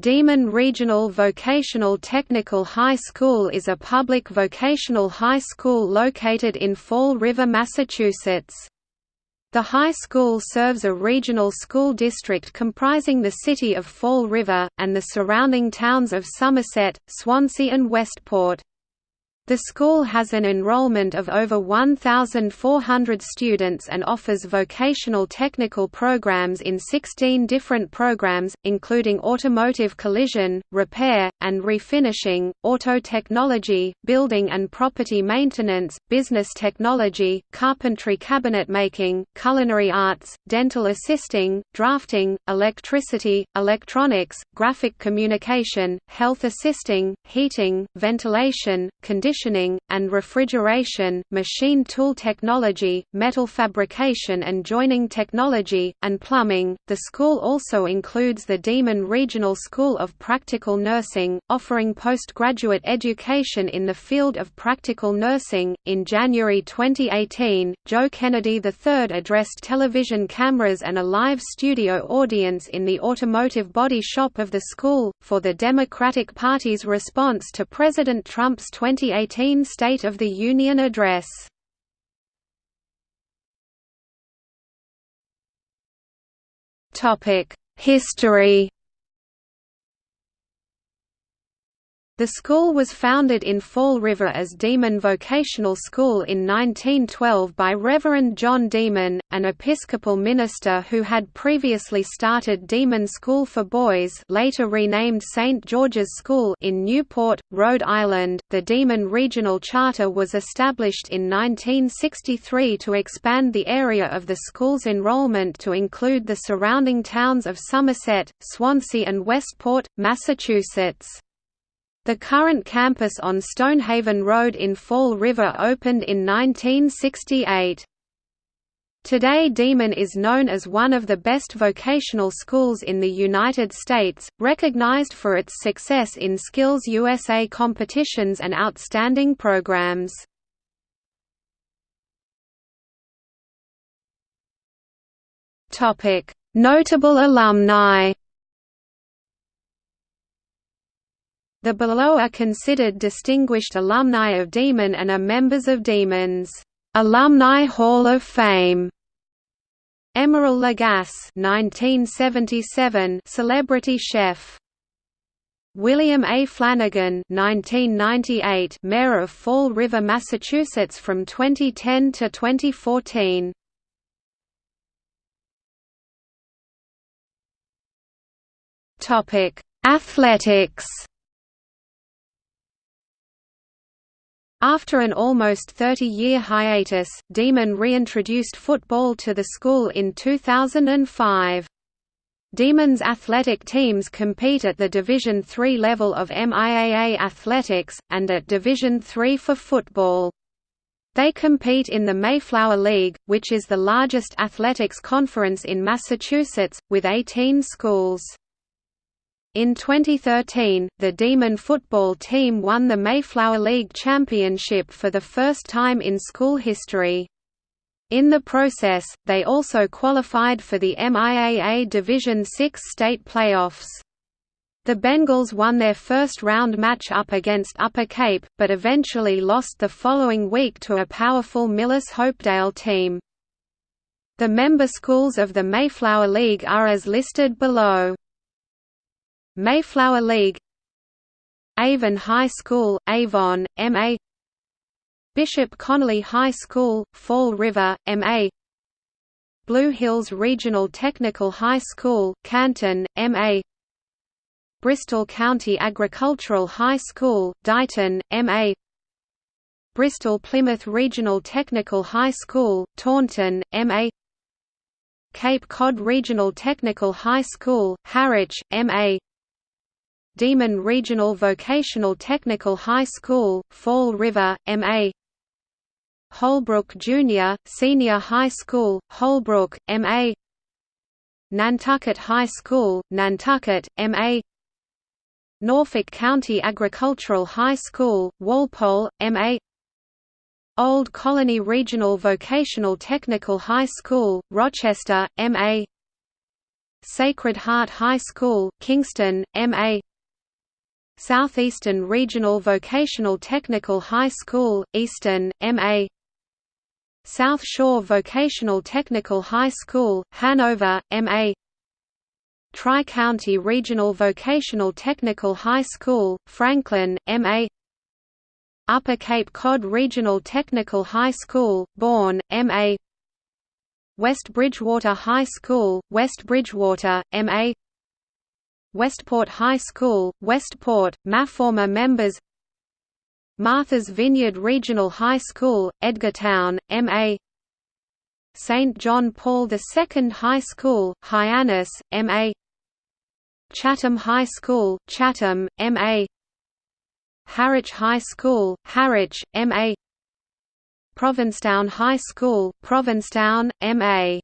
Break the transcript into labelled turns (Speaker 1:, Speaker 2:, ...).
Speaker 1: Diman Regional Vocational Technical High School is a public vocational high school located in Fall River, Massachusetts. The high school serves a regional school district comprising the city of Fall River, and the surrounding towns of Somerset, Swansea and Westport. The school has an enrollment of over 1,400 students and offers vocational technical programs in 16 different programs, including automotive collision, repair, and refinishing, auto technology, building and property maintenance, business technology, carpentry cabinet making, culinary arts, dental assisting, drafting, electricity, electronics, graphic communication, health assisting, heating, ventilation, conditioning conditioning, and refrigeration, machine tool technology, metal fabrication and joining technology, and plumbing. The school also includes the Diman Regional School of Practical Nursing, offering postgraduate education in the field of practical nursing. In January 2018, Joe Kennedy III addressed television cameras and a live studio audience in the automotive body shop of the school, for the Democratic Party's response to President Trump's 2018 2018 State of the Union Address. History The school was founded in Fall River as Diman Vocational School in 1912 by Reverend John Diman, an Episcopal minister who had previously started Diman School for Boys later renamed St. George's School in Newport, Rhode Island. The Diman Regional Charter was established in 1963 to expand the area of the school's enrollment to include the surrounding towns of Somerset, Swansea and Westport, Massachusetts. The current campus on Stonehaven Road in Fall River opened in 1968. Today Diman is known as one of the best vocational schools in the United States, recognized for its success in Skills USA competitions and outstanding programs. Notable alumni The below are considered distinguished alumni of Diman and are members of Diman's Alumni Hall of Fame. Emeril Lagasse 1977 celebrity chef. William A. Flanagan 1998 Mayor of Fall River, Massachusetts from 2010 to 2014. Topic: Athletics After an almost 30-year hiatus, Diman reintroduced football to the school in 2005. Diman's athletic teams compete at the Division III level of MIAA athletics, and at Division III for football. They compete in the Mayflower League, which is the largest athletics conference in Massachusetts, with 18 schools. In 2013, the Diman football team won the Mayflower League Championship for the first time in school history. In the process, they also qualified for the MIAA Division VI state playoffs. The Bengals won their first round match up against Upper Cape, but eventually lost the following week to a powerful Millis Hopedale team. The member schools of the Mayflower League are as listed below. Mayflower League Avon High School, Avon, M.A. Bishop Connolly High School, Fall River, M.A. Blue Hills Regional Technical High School, Canton, M.A. Bristol County Agricultural High School, Dighton, M.A. Bristol Plymouth Regional Technical High School, Taunton, M.A. Cape Cod Regional Technical High School, Harwich, M.A. Diman Regional Vocational Technical High School, Fall River, M.A. Holbrook Junior, Senior High School, Holbrook, M.A. Nantucket High School, Nantucket, M.A. Norfolk County Agricultural High School, Walpole, M.A. Old Colony Regional Vocational Technical High School, Rochester, M.A. Sacred Heart High School, Kingston, MA Southeastern Regional Vocational Technical High School, Easton, MA South Shore Vocational Technical High School, Hanover, MA Tri-County Regional Vocational Technical High School, Franklin, MA Upper Cape Cod Regional Technical High School, Bourne, MA West Bridgewater High School, West Bridgewater, MA Westport High School, Westport, MA Former members Martha's Vineyard Regional High School, Edgartown, MA St. John Paul II High School, Hyannis, MA Chatham High School, Chatham, MA Harwich High School, Harwich, MA Provincetown High School, Provincetown, MA